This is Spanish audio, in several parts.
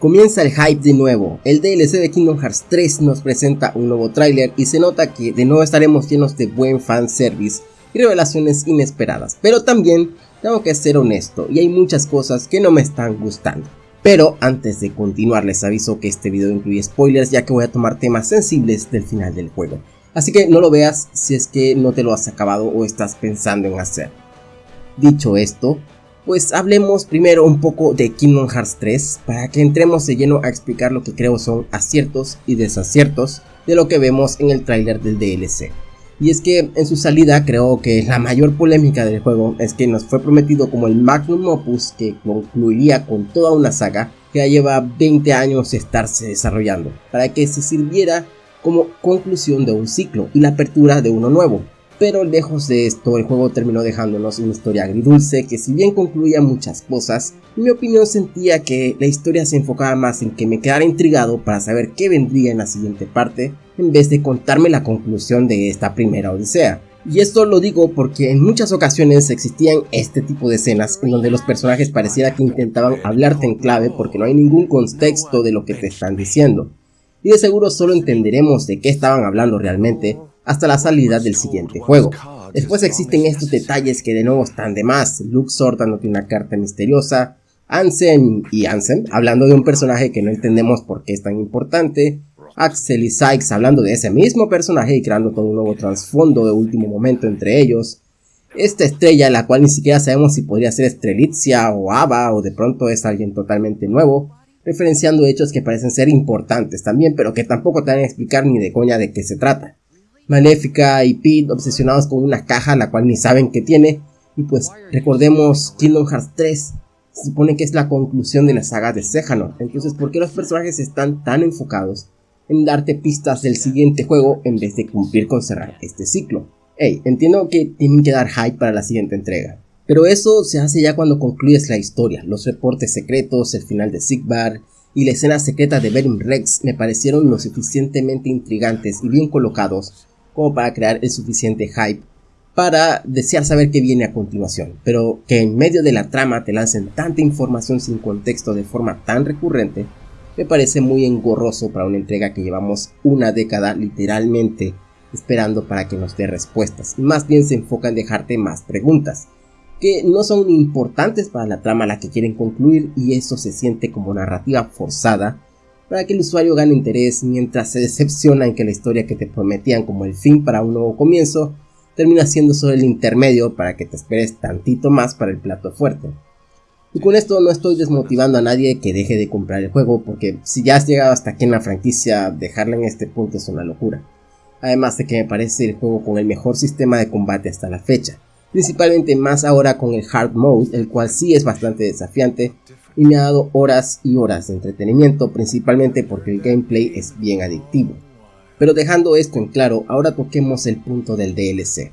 Comienza el hype de nuevo, el DLC de Kingdom Hearts 3 nos presenta un nuevo tráiler y se nota que de nuevo estaremos llenos de buen fanservice y revelaciones inesperadas, pero también tengo que ser honesto y hay muchas cosas que no me están gustando. Pero antes de continuar les aviso que este video incluye spoilers ya que voy a tomar temas sensibles del final del juego, así que no lo veas si es que no te lo has acabado o estás pensando en hacer. Dicho esto, pues hablemos primero un poco de Kingdom Hearts 3 para que entremos de lleno a explicar lo que creo son aciertos y desaciertos de lo que vemos en el tráiler del DLC. Y es que en su salida creo que la mayor polémica del juego es que nos fue prometido como el magnum opus que concluiría con toda una saga que ya lleva 20 años de estarse desarrollando, para que se sirviera como conclusión de un ciclo y la apertura de uno nuevo. Pero lejos de esto, el juego terminó dejándonos una historia agridulce que si bien concluía muchas cosas, en mi opinión sentía que la historia se enfocaba más en que me quedara intrigado para saber qué vendría en la siguiente parte, en vez de contarme la conclusión de esta primera odisea. Y esto lo digo porque en muchas ocasiones existían este tipo de escenas en donde los personajes pareciera que intentaban hablarte en clave porque no hay ningún contexto de lo que te están diciendo. Y de seguro solo entenderemos de qué estaban hablando realmente hasta la salida del siguiente juego. Después existen estos detalles que de nuevo están de más, Luxor dándote una carta misteriosa, Ansem y Ansem hablando de un personaje que no entendemos por qué es tan importante, Axel y Sykes hablando de ese mismo personaje y creando todo un nuevo trasfondo de último momento entre ellos, esta estrella la cual ni siquiera sabemos si podría ser Strelitzia o Ava o de pronto es alguien totalmente nuevo, referenciando hechos que parecen ser importantes también pero que tampoco te van a explicar ni de coña de qué se trata. Maléfica y Pete obsesionados con una caja la cual ni saben que tiene. Y pues recordemos Kingdom Hearts 3 se supone que es la conclusión de la saga de Sejanor. Entonces, ¿por qué los personajes están tan enfocados en darte pistas del siguiente juego en vez de cumplir con cerrar este ciclo? Hey, entiendo que tienen que dar hype para la siguiente entrega. Pero eso se hace ya cuando concluyes la historia. Los reportes secretos, el final de Sigbar y la escena secreta de Berim Rex me parecieron lo suficientemente intrigantes y bien colocados como para crear el suficiente hype para desear saber qué viene a continuación, pero que en medio de la trama te lancen tanta información sin contexto de forma tan recurrente, me parece muy engorroso para una entrega que llevamos una década literalmente esperando para que nos dé respuestas, más bien se enfoca en dejarte más preguntas, que no son importantes para la trama a la que quieren concluir y eso se siente como narrativa forzada para que el usuario gane interés mientras se decepciona en que la historia que te prometían como el fin para un nuevo comienzo termina siendo solo el intermedio para que te esperes tantito más para el plato fuerte. Y con esto no estoy desmotivando a nadie que deje de comprar el juego porque si ya has llegado hasta aquí en la franquicia, dejarla en este punto es una locura. Además de que me parece el juego con el mejor sistema de combate hasta la fecha, principalmente más ahora con el Hard Mode, el cual sí es bastante desafiante y me ha dado horas y horas de entretenimiento, principalmente porque el gameplay es bien adictivo. Pero dejando esto en claro, ahora toquemos el punto del DLC,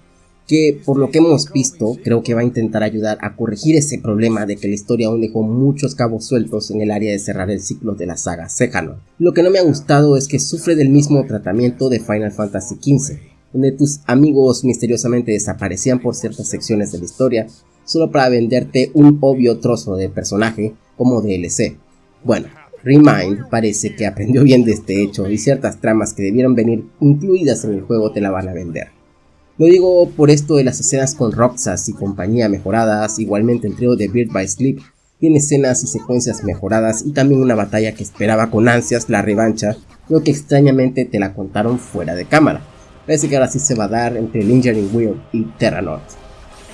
que por lo que hemos visto, creo que va a intentar ayudar a corregir ese problema de que la historia aún dejó muchos cabos sueltos en el área de cerrar el ciclo de la saga Xehanort. Lo que no me ha gustado es que sufre del mismo tratamiento de Final Fantasy XV, donde tus amigos misteriosamente desaparecían por ciertas secciones de la historia, solo para venderte un obvio trozo de personaje como DLC. Bueno, Remind parece que aprendió bien de este hecho y ciertas tramas que debieron venir incluidas en el juego te la van a vender. Lo digo por esto de las escenas con Roxas y compañía mejoradas, igualmente el trío de Bird by Sleep tiene escenas y secuencias mejoradas y también una batalla que esperaba con ansias la revancha, lo que extrañamente te la contaron fuera de cámara. Parece que ahora sí se va a dar entre Lingering Wheel y Terra North.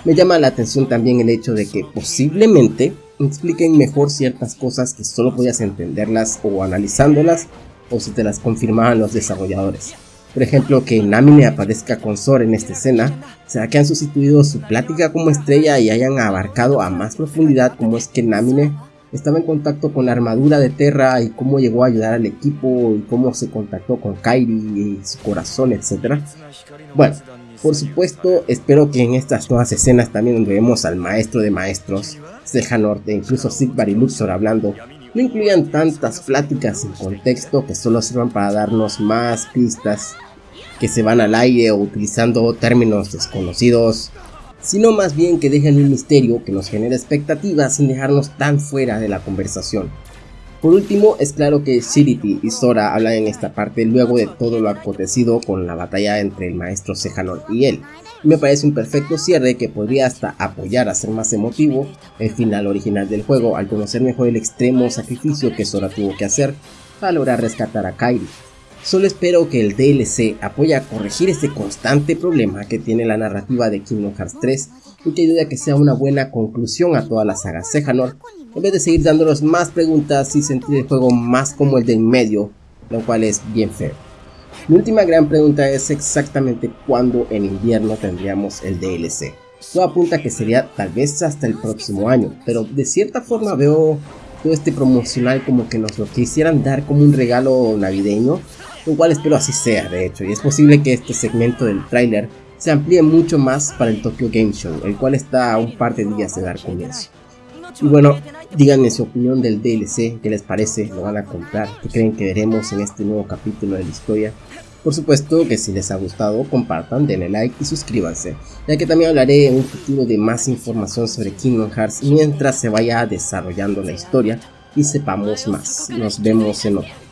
Me llama la atención también el hecho de que posiblemente expliquen mejor ciertas cosas que solo podías entenderlas o analizándolas o si te las confirmaban los desarrolladores. Por ejemplo, que Namine aparezca con Sora en esta escena, ¿será que han sustituido su plática como estrella y hayan abarcado a más profundidad cómo es que Namine estaba en contacto con la armadura de Terra y cómo llegó a ayudar al equipo y cómo se contactó con Kairi y su corazón, etc. Bueno, por supuesto, espero que en estas nuevas escenas también donde vemos al maestro de maestros, Sejanort e incluso Sigvar y Luxor hablando, no incluyan tantas pláticas sin contexto que solo sirvan para darnos más pistas que se van al aire o utilizando términos desconocidos, sino más bien que dejen un misterio que nos genere expectativas sin dejarnos tan fuera de la conversación. Por último, es claro que Shirity y Sora hablan en esta parte luego de todo lo acontecido con la batalla entre el maestro Sejanor y él. Me parece un perfecto cierre que podría hasta apoyar a ser más emotivo el final original del juego al conocer mejor el extremo sacrificio que Sora tuvo que hacer para lograr rescatar a Kairi. Solo espero que el DLC apoye a corregir este constante problema que tiene la narrativa de Kingdom Hearts 3 y que ayude a que sea una buena conclusión a toda la saga Sejanor en vez de seguir dándonos más preguntas y sentir el juego más como el de en medio, lo cual es bien feo. Mi última gran pregunta es exactamente cuándo en invierno tendríamos el DLC. Todo apunta que sería tal vez hasta el próximo año, pero de cierta forma veo todo este promocional como que nos lo quisieran dar como un regalo navideño, lo cual espero así sea de hecho, y es posible que este segmento del tráiler se amplíe mucho más para el Tokyo Game Show, el cual está a un par de días de dar comienzo. Y bueno, díganme su opinión del DLC, qué les parece, lo van a comprar, qué creen que veremos en este nuevo capítulo de la historia. Por supuesto que si les ha gustado, compartan, denle like y suscríbanse, ya que también hablaré en un futuro de más información sobre Kingdom Hearts mientras se vaya desarrollando la historia y sepamos más. Nos vemos en otro.